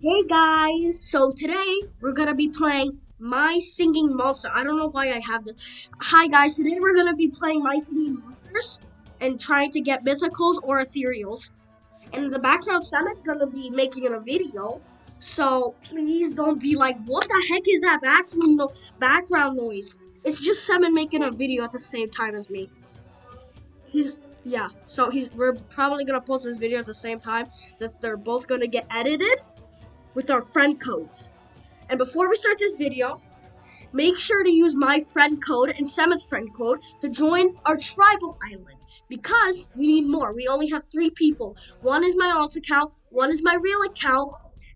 Hey guys, so today we're gonna be playing My Singing Monster. I don't know why I have this. Hi guys, today we're gonna be playing My Singing Monsters and trying to get mythicals or ethereals. And the background, Sam is gonna be making a video. So please don't be like, what the heck is that background no background noise? It's just Simon making a video at the same time as me. He's yeah, so he's we're probably gonna post this video at the same time since they're both gonna get edited with our friend codes. And before we start this video, make sure to use my friend code and Semit's friend code to join our tribal island because we need more. We only have three people. One is my alt account, one is my real account,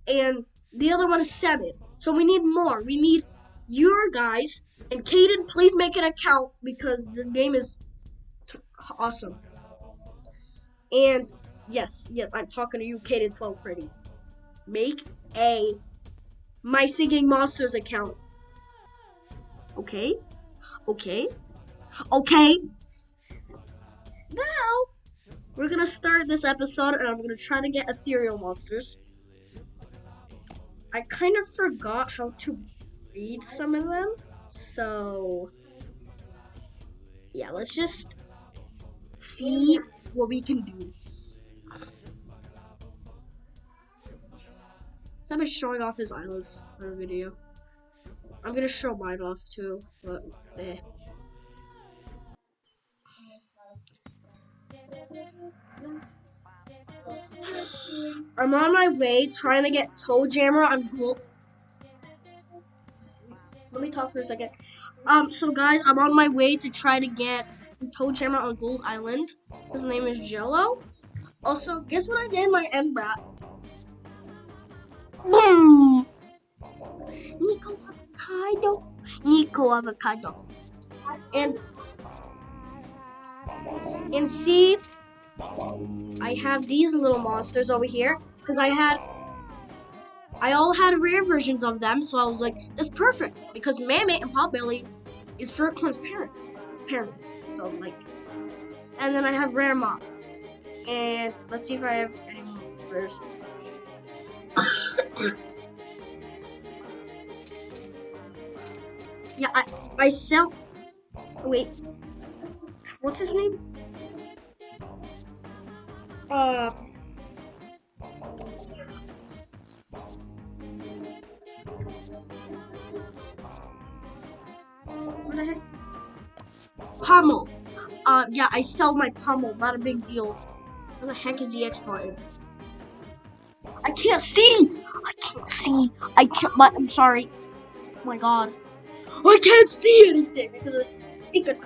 and the other one is Semit. So we need more. We need your guys and Caden. Please make an account because this game is awesome. And yes, yes, I'm talking to you, Caden 12 Freddy. Make a My Singing Monsters account. Okay? Okay? Okay? Now, we're gonna start this episode and I'm gonna try to get ethereal monsters. I kind of forgot how to read some of them, so yeah, let's just see what we can do. Is showing off his eyelids for a video. I'm gonna show mine off too, but eh. I'm on my way trying to get Toe Jammer on Gold. Let me talk for a second. Um, so guys, I'm on my way to try to get Toe Jammer on Gold Island. His name is Jello. Also, guess what I did my Entbrat? Boom! Nico Avocado. Nico Avocado. And and see I have these little monsters over here because I had I all had rare versions of them, so I was like, that's perfect because Mammott and Potbelly is Furcorn's parents. Parents. So like and then I have rare mob. And let's see if I have any more rares. Yeah, I I sell wait. What's his name? Uh What? Pummel. Uh, yeah, I sell my pummel. Not a big deal. Where the heck is the X button? I can't see. I can't see. I can't. My, I'm sorry. Oh my god. I can't see anything because of speaker.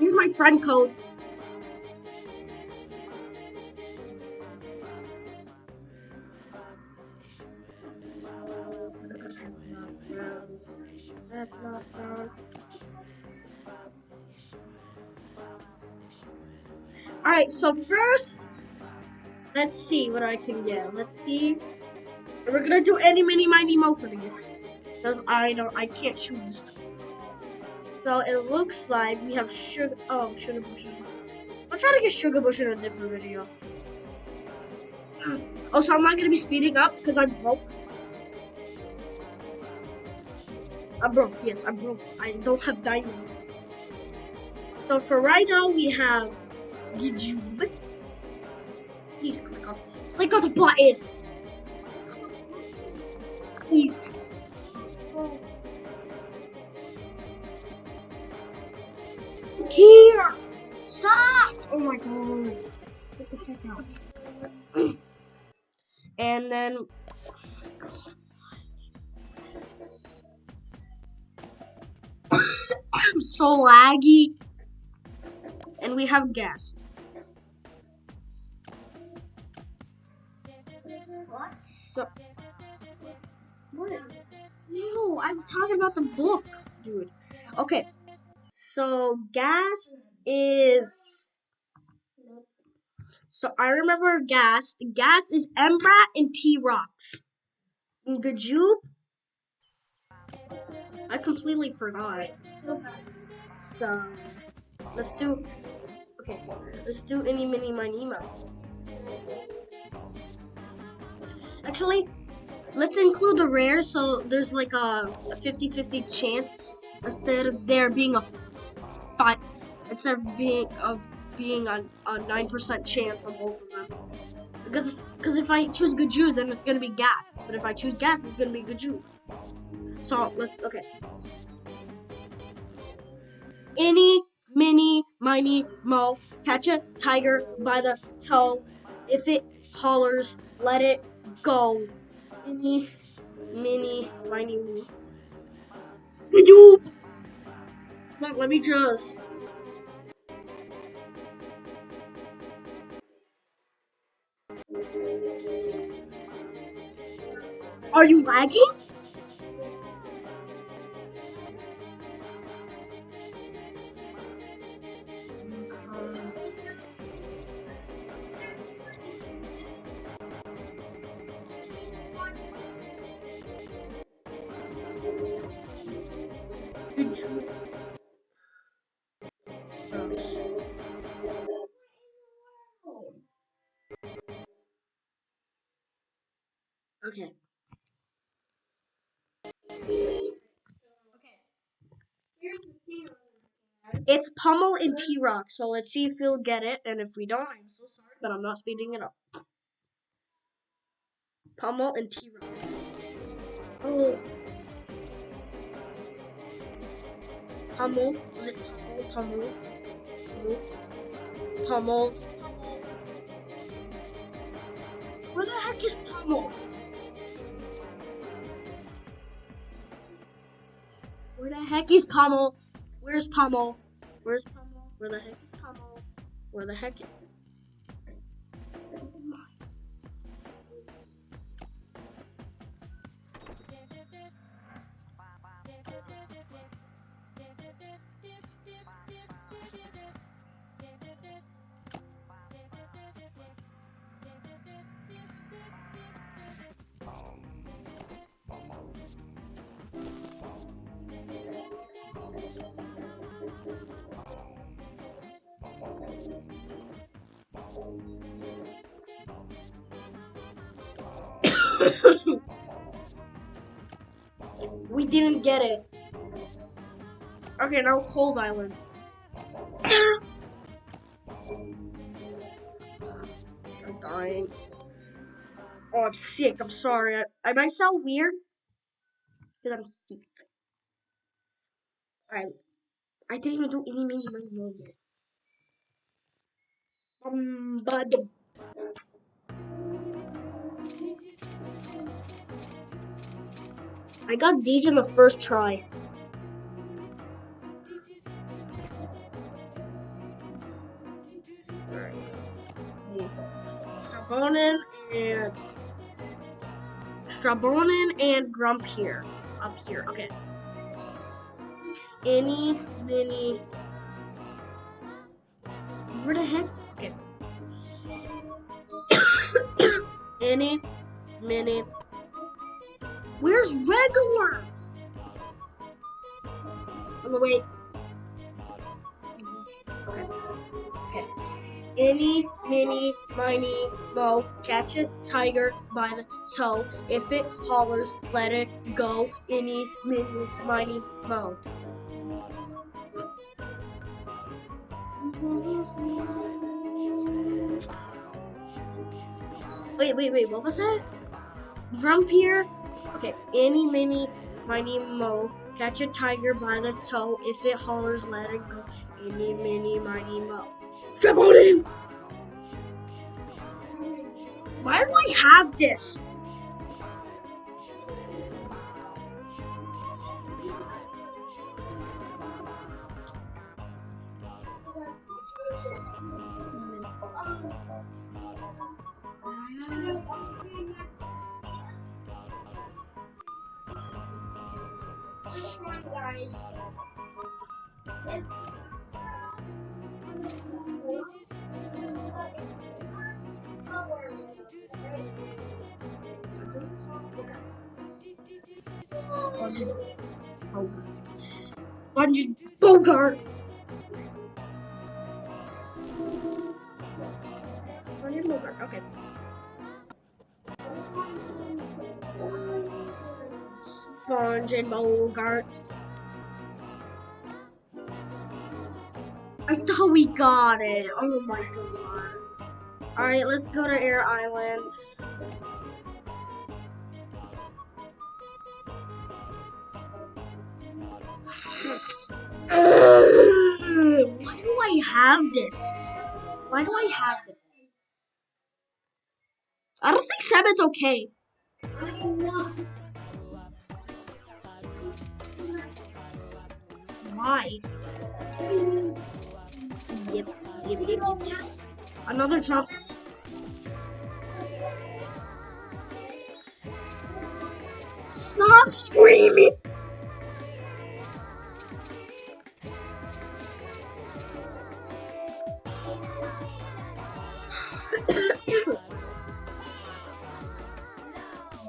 Use my friend code. Alright, so first, let's see what I can get. Let's see. We're gonna do any, mini, miny, mo for these. Because I don't, I can't choose. So it looks like we have sugar. Oh, Shugabush. I'll try to get Shugabush in a different video. Also, I'm not gonna be speeding up because I'm broke. I'm broke. Yes, I'm broke. I don't have diamonds. So for right now, we have YouTube. Please click on, click on the button. Please. Here! Stop! Oh my god. Get the heck out. and then. I'm so laggy. And we have gas. I'm talking about the book, dude. Okay. So gas is So I remember Gas. Gas is Entbrat and T-Rox. And Gjoob, I completely forgot. So let's do okay. Let's do any mini miny mo. Actually, let's include the rare so there's like a 50-50 chance instead of there being a five instead of being of being a, a 9% chance on both of them. Because because if I choose Gaju, then it's gonna be gas. But if I choose gas, it's gonna be good Jew. So let's okay. Any mini miny mo catch a tiger by the toe. If it hollers, let it go. Mini miny mo. Gaju. Let me just. Are you lagging? It's Pummel and T-Rock, so let's see if we'll get it, and if we don't, I'm so sorry, but I'm not speeding it up. Pummel and T-Rock. Oh. Pummel. Was it Pummel? Pummel. Pummel. Where the heck is Pummel? Where the heck is Pummel? Where's Pummel? Where the heck is Pummel? Where the heck get it. Okay, now Cold Island. I'm dying. Oh, I'm sick. I'm sorry. I, I might sound weird because I'm sick. Alright. I didn't even do any mini money yet. Um, but I got these in the first try. Strombonin and Strombonin and Grump here. Up here, okay. Any, mini. Where the heck? Okay. Any, mini. Where's regular? On the way. Okay. Okay. Any, mini, miny, mo, catch a tiger by the toe. If it hollers, let it go. Any, mini, miny, mo. Wait, wait, wait, what was that? Here, okay, any, mini, miny, mo, catch a tiger by the toe, if it hollers, let it go, any, mini, miny, mo. Him! Why do I have this? Spunge and Bowgart. I thought we got it. Oh my god. Alright, let's go to Air Island. Why do I have this? Why do I have? I don't think seven's okay. Why? Yep, yep, yep, yep. Another jump. Stop screaming!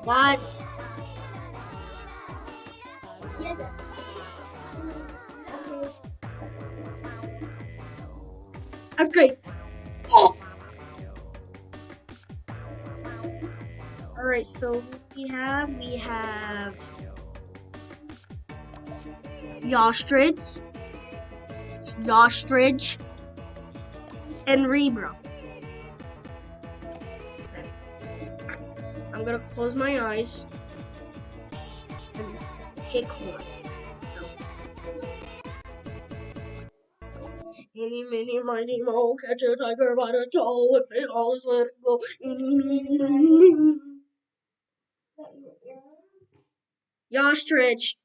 What? Okay. Oh. All right. So we have we have Yawstrich, Yawstrich, and Reebro. I'm gonna close my eyes and pick one. So. Eeny, meeny, miny, mo, catch a tiger by the toe, if it always let it go. Yawstrich.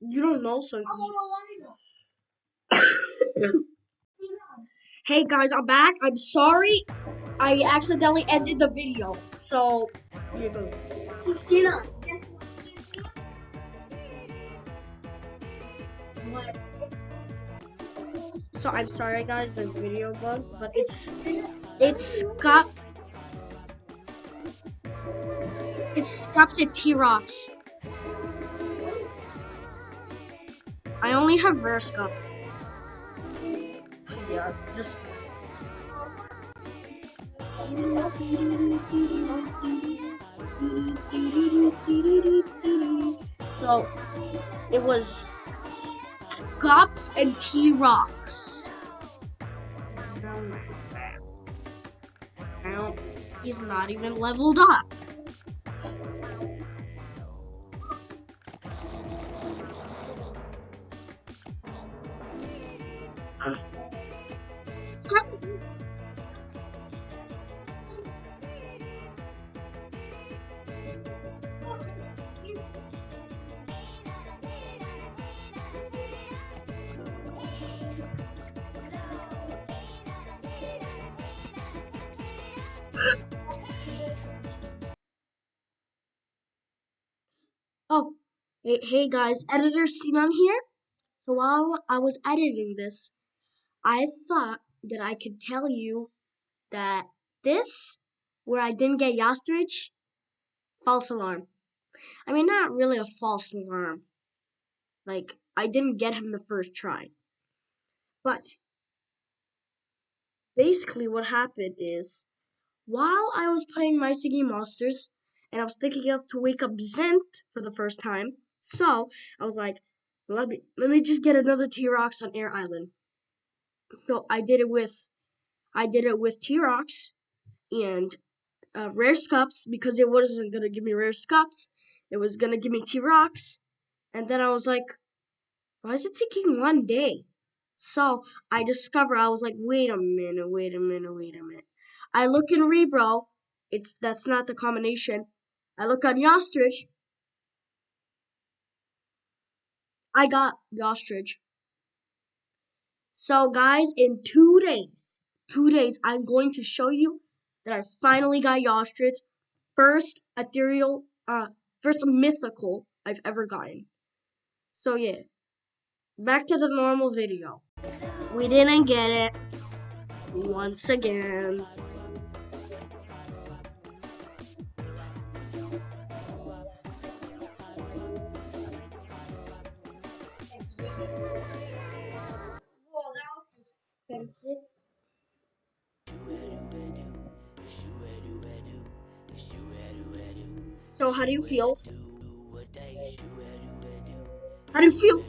You don't know so. hey guys, I'm back. I'm sorry. I accidentally ended the video. So, here you go. Christina, guess what? So I'm sorry guys, the video bugs, but it's it's got it stops at T-Rox. I only have rare scups. Yeah, just so it was Scups and T-Rox. Oh he's not even leveled up. Hey, hey guys, editor Sinan here. So while I was editing this, I thought that I could tell you that this, where I didn't get Yawstrich, false alarm. I mean, not really a false alarm. Like, I didn't get him the first try. But, basically what happened is, while I was playing My Singing Monsters, and I was thinking of to wake up Zynth for the first time, so I was like, let me let me just get another T-Rox on Air Island. So I did it with I did it with T-Rox and uh, rare scups because it wasn't gonna give me rare scups. It was gonna give me T-Rox, and then I was like, why is it taking one day? So I discover I was like, wait a minute, wait a minute, wait a minute. I look in Reebro, it's that's not the combination. I look on Yawstrich. I got Yawstrich. So guys, in two days, two days, I'm going to show you that I finally got Yawstrich. First ethereal, uh, first mythical I've ever gotten. So yeah, back to the normal video. We didn't get it once again. So how do you feel? How do you feel?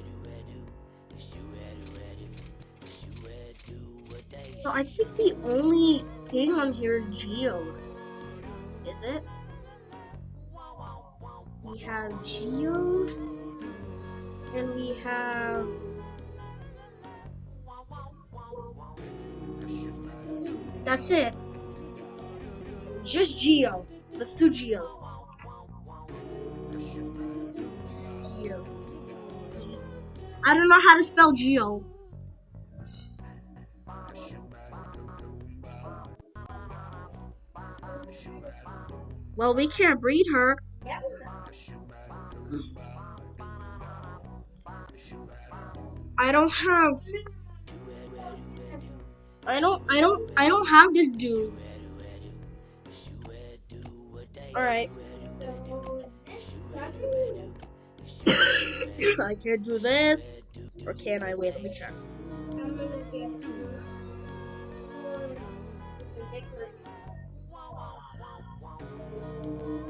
So I think the only thing on here is Geo. Is it? We have Geode. And we have... That's it. Just Geo. Let's do Geo. Geo. I don't know how to spell Geo. Well, we can't breed her. I don't have. I don't. I don't. I don't have this dude. All right. I can't do this, or can I? Wait, let me check.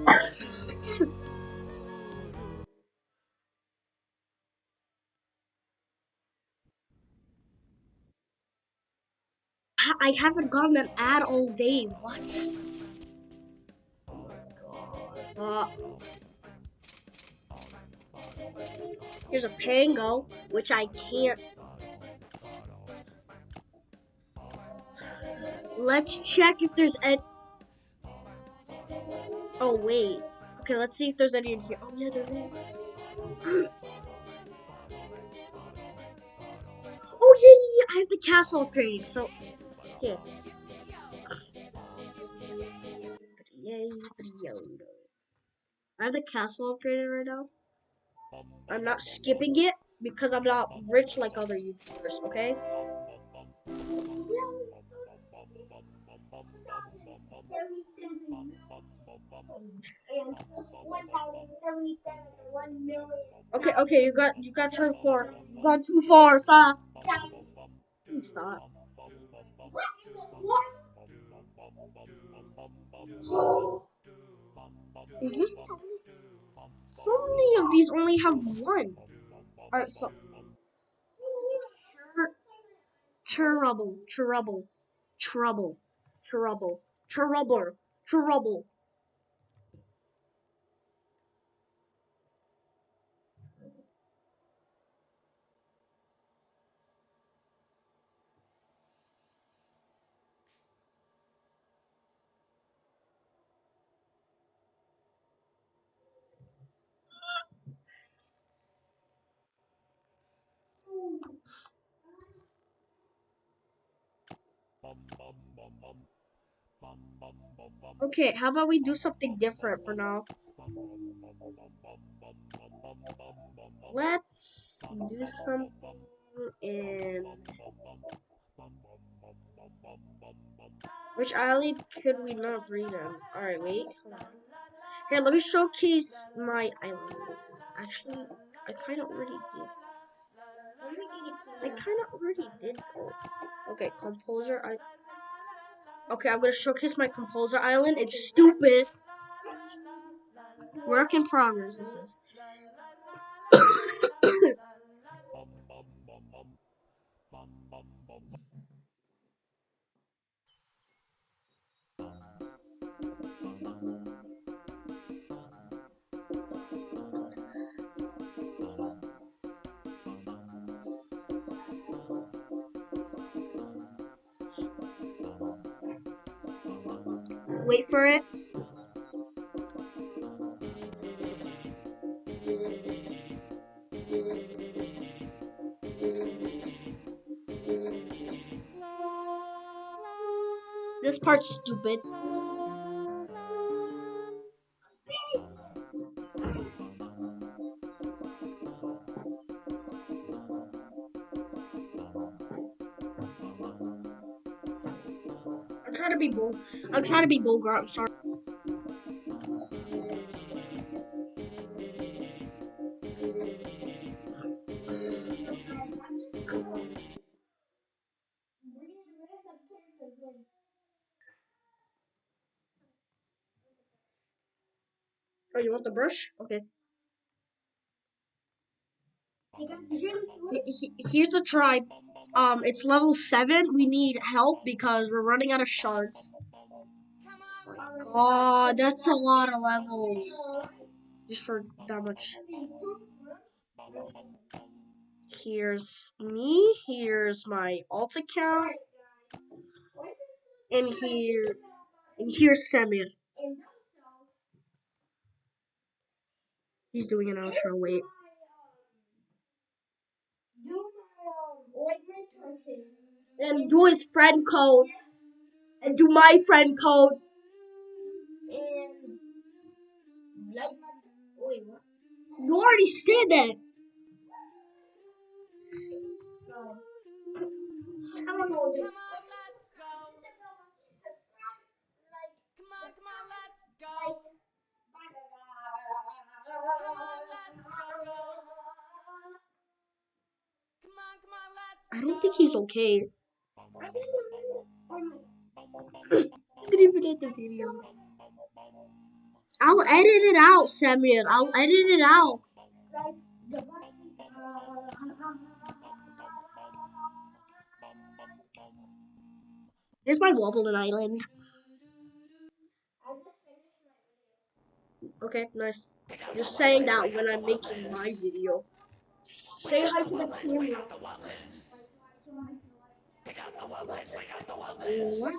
I haven't gotten an ad all day. What? Uh, here's a Pango, which I can't. Let's check if there's any. Oh wait. Okay, let's see if there's any in here. Oh yeah, there is. Oh yeah, yeah, yeah, I have the castle upgrading, so yeah. I have the castle upgraded right now. I'm not skipping it because I'm not rich like other YouTubers, okay? Okay, okay, you got you got turn four. You got too far, stop. Stop. Is this so many of these only have one? Alright, so trouble, trouble, trouble, trouble, trouble, trouble. Okay, how about we do something different for now? Let's do something in... Which island could we not breed in? Alright, wait. Here, let me showcase my island. Actually, I kind of already did. I kind of already did though. Okay, composer. I. Okay, I'm gonna showcase my composer island. It's stupid. Work in progress. This is. Wait for it. This part's stupid. I'm trying to be vulgar, I'm sorry. Oh, you want the brush? Okay. Here's the tribe. Um, it's level 7. We need help because we're running out of shards. God, that's a lot of levels. Just for that much. Here's me. Here's my alt account. And here, and here's Samir. He's doing an outro. Wait. And do his friend code. And do my friend code. And like wait, what? You already said that. I don't know. Come on, let's go. Come on, come on, let's go. Come on, let's go. Come on, come on, let's I don't think he's okay. Didn't even get the video. I'll edit it out, Samuel. I'll edit it out. Here's my Wobbling Island. Okay, nice. You're saying that when I'm making my video. Say hi to the camera. What?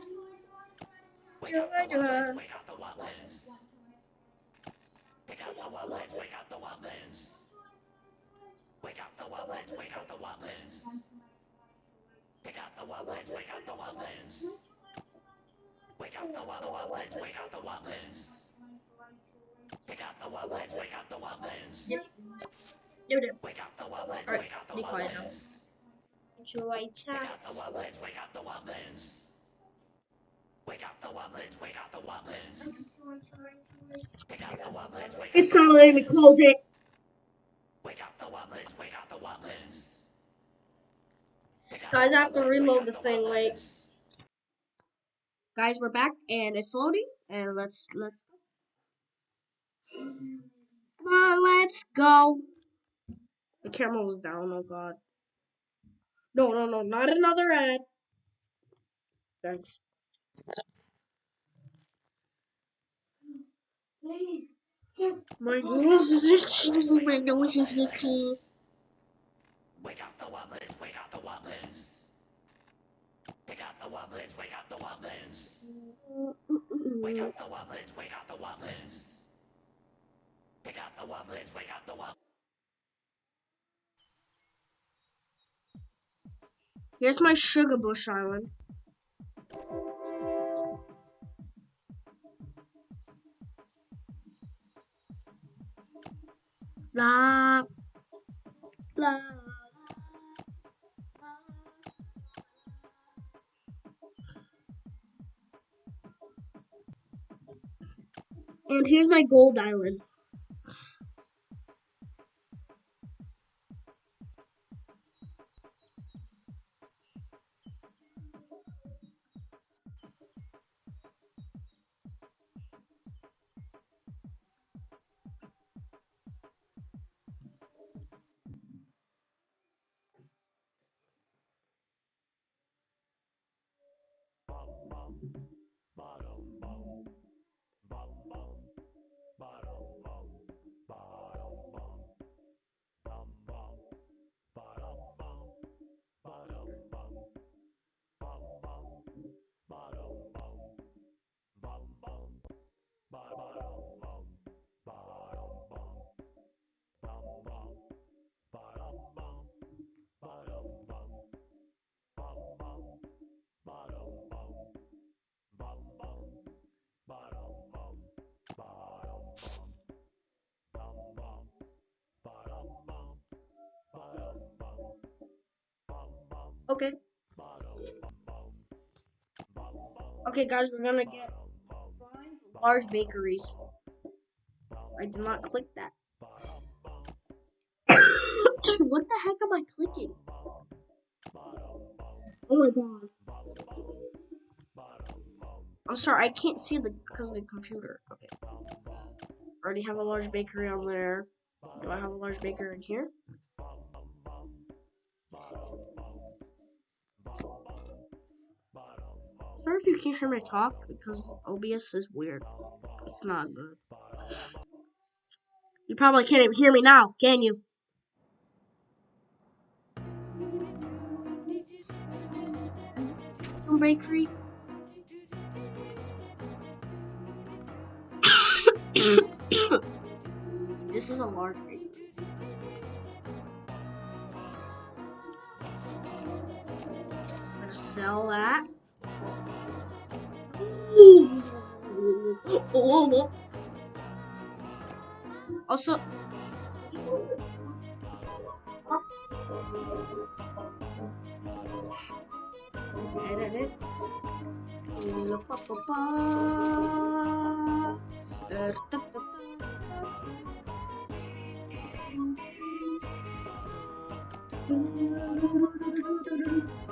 Wake up the wildlings. Wake up the wildlings. Wake up the wildlings. Wake up the wildlings. Wake up the wildlings. Wake up the wildlings. Wake up the wildlings. Wake up the wildlings. Wake up the wildlings. Wake up the wildlings. Wake up the wildlings. Wake up the wildlands. Yep. Noted. Wake up the wildlings. Wake up the wildlings. Wake up the wildlings. Wake up the wildlings. Wake up the wildlings. Wake up the wildlands. Joa, joa. No, no. Alright, be quiet now. Joy chat. It's not letting me close it. Guys, I have to reload the thing. Wait. Guys, we're back and it's loading. And let's let's. Come on, let's go. The camera was down. Oh God. No, no, no, not another ad. Thanks. My nose is itchy. My nose is itchy. Wake up the wublins. Wake up the wublins. Wake up the wublins. Wake up the wublins. Wake up the wublins. Wake up the wublins. Wake up the wublins. Wake up the wublins. Here's my Shugabush island. La la. And here's my gold island. Thank you. Okay. Okay, guys, we're gonna get five large bakeries. I did not click that. what the heck am I clicking? Oh my god. I'm sorry, I can't see the because of the computer. Okay. Already have a large bakery on there. Do I have a large bakery in here? If you can't hear me talk because OBS is weird. It's not good. You probably can't even hear me now, can you? Bakery. this is a large bakery. I'm gonna sell that. Ooh. Oh. Also, edit it. Pa-pa-pa. Er, ta-ta-ta. What?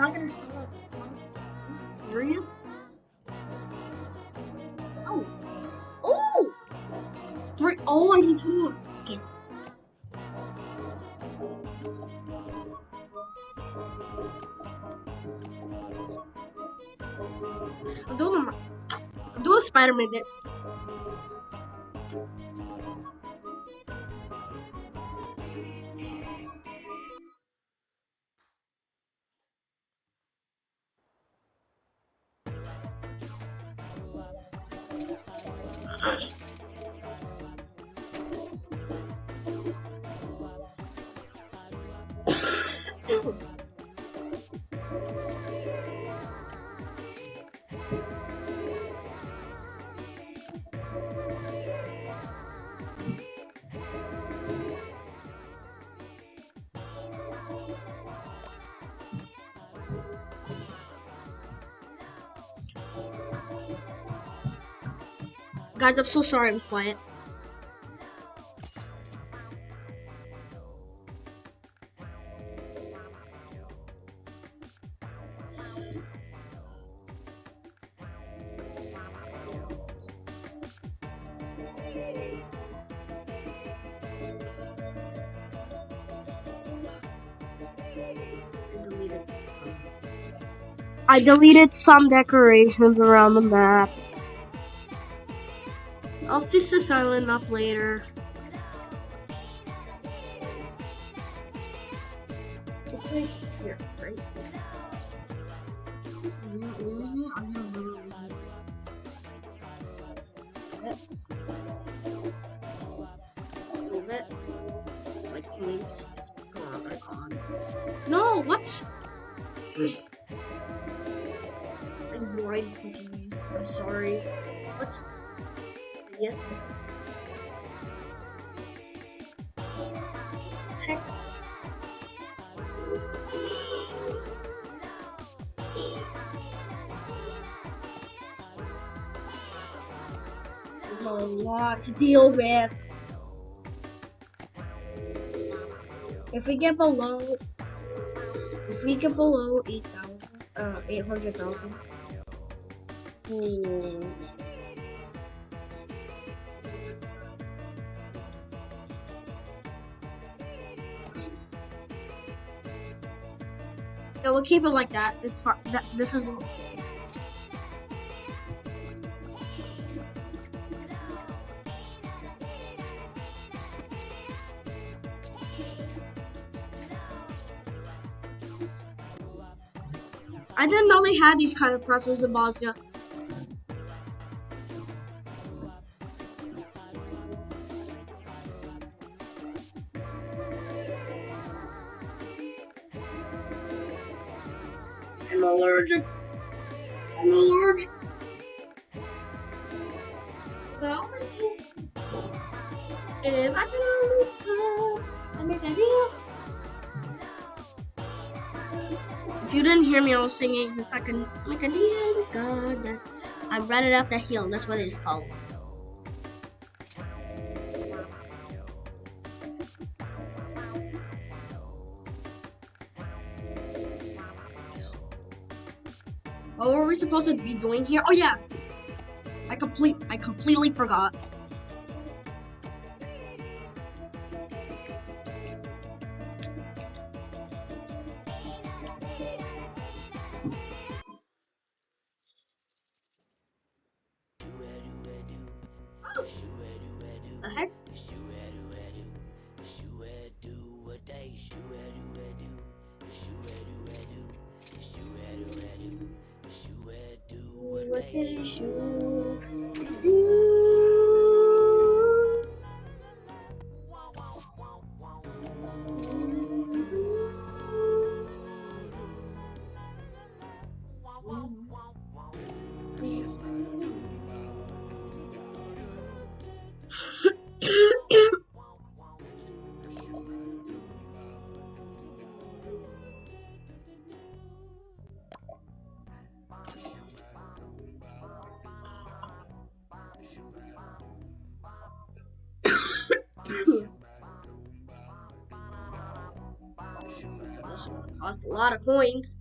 Not gonna? Serious? Oh. Oh! Three. Oh, I need two more. Okay. I'm doing I'm doing Spider-Man this. Guys, I'm so sorry I'm quiet. I deleted some decorations around the map. This island up later. There's a lot to deal with. If we get below, if we get below eight thousand, uh, eight hundred thousand. Hmm. we'll keep it like that. It's hard. That, this is what I didn't know they had these kind of presses in Bosnia. I'm allergic. I'm allergic. So, if I can up, I a. If you didn't hear me, I was singing if I can make a deal with God. I ran it up the hill. That's what it is called. Supposed to be doing here? Oh yeah, I complete I completely forgot. Coins.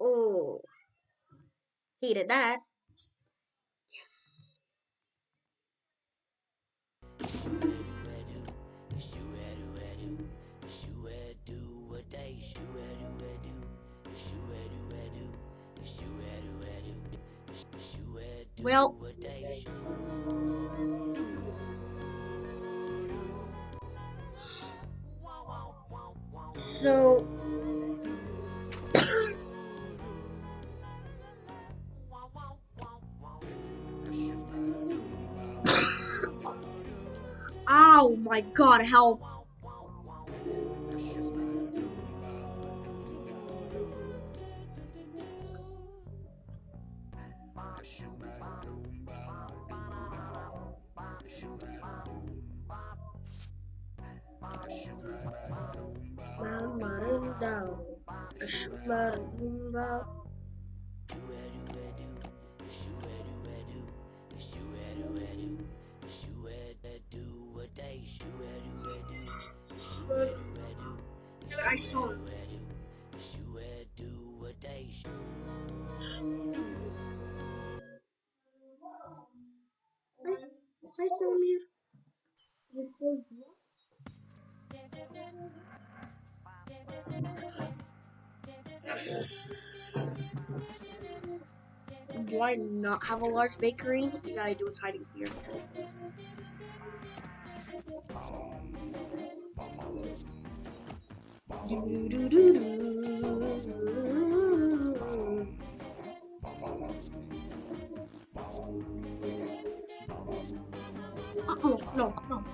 Oh, hated that. So Oh my god, help. Not have a large bakery? You gotta do what's hiding here. Do-do-do-do. Uh-oh, no, no.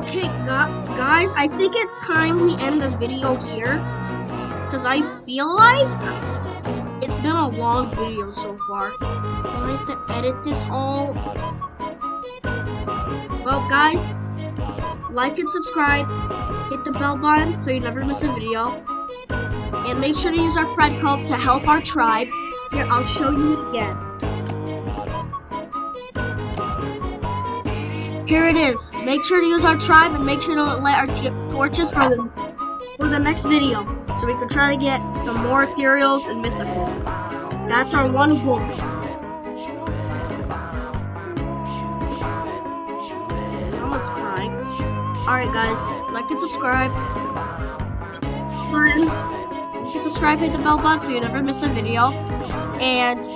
Okay, gu- guys, I think it's time we end the video here. Because I feel like it's been a long video so far. I have to edit this all? Well, guys, like and subscribe. Hit the bell button so you never miss a video. And make sure to use our friend code to help our tribe. Here, I'll show you again. Here it is. Make sure to use our tribe and make sure to light our torches for the, for the next video. So we can try to get some more ethereals and mythicals. That's our one goal. Someone's crying. Alright guys, like and subscribe. Like and subscribe, hit the bell button so you never miss a video. And.